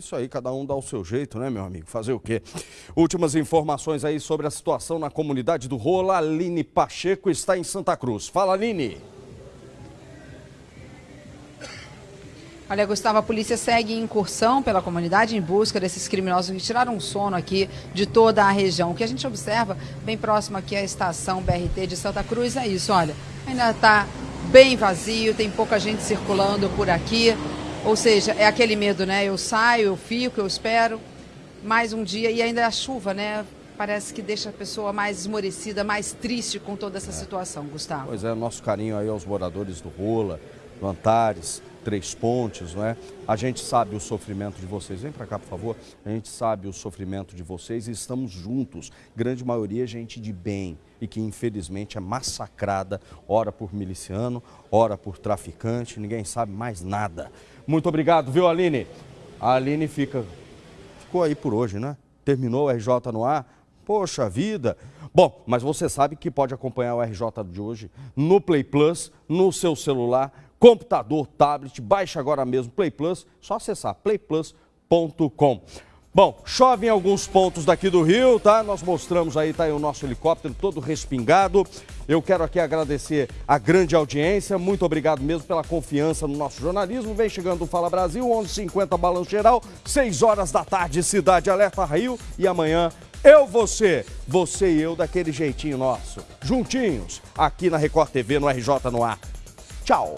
isso aí, cada um dá o seu jeito, né, meu amigo? Fazer o quê? Últimas informações aí sobre a situação na comunidade do Rola. Aline Pacheco está em Santa Cruz. Fala, Aline. Olha, Gustavo, a polícia segue em incursão pela comunidade em busca desses criminosos que tiraram o sono aqui de toda a região. O que a gente observa bem próximo aqui à estação BRT de Santa Cruz é isso, olha, ainda está bem vazio, tem pouca gente circulando por aqui. Ou seja, é aquele medo, né? Eu saio, eu fico, eu espero mais um dia e ainda a chuva, né? Parece que deixa a pessoa mais esmorecida, mais triste com toda essa é. situação, Gustavo. Pois é, nosso carinho aí aos moradores do Rola, Antares, Três Pontes, não é? A gente sabe o sofrimento de vocês. Vem para cá, por favor. A gente sabe o sofrimento de vocês e estamos juntos. Grande maioria é gente de bem e que infelizmente é massacrada, ora por miliciano, ora por traficante, ninguém sabe mais nada. Muito obrigado, viu, Aline? A Aline fica ficou aí por hoje, né? Terminou o RJ no ar. Poxa vida. Bom, mas você sabe que pode acompanhar o RJ de hoje no Play Plus, no seu celular, computador, tablet, baixe agora mesmo Play Plus, só acessar playplus.com. Bom, chove em alguns pontos daqui do Rio, tá? Nós mostramos aí, tá aí o nosso helicóptero todo respingado. Eu quero aqui agradecer a grande audiência, muito obrigado mesmo pela confiança no nosso jornalismo. Vem chegando o Fala Brasil, 11h50 Balanço Geral, 6 horas da tarde, Cidade Alerta Rio e amanhã eu, você, você e eu daquele jeitinho nosso, juntinhos, aqui na Record TV, no RJ no ar. Tchau!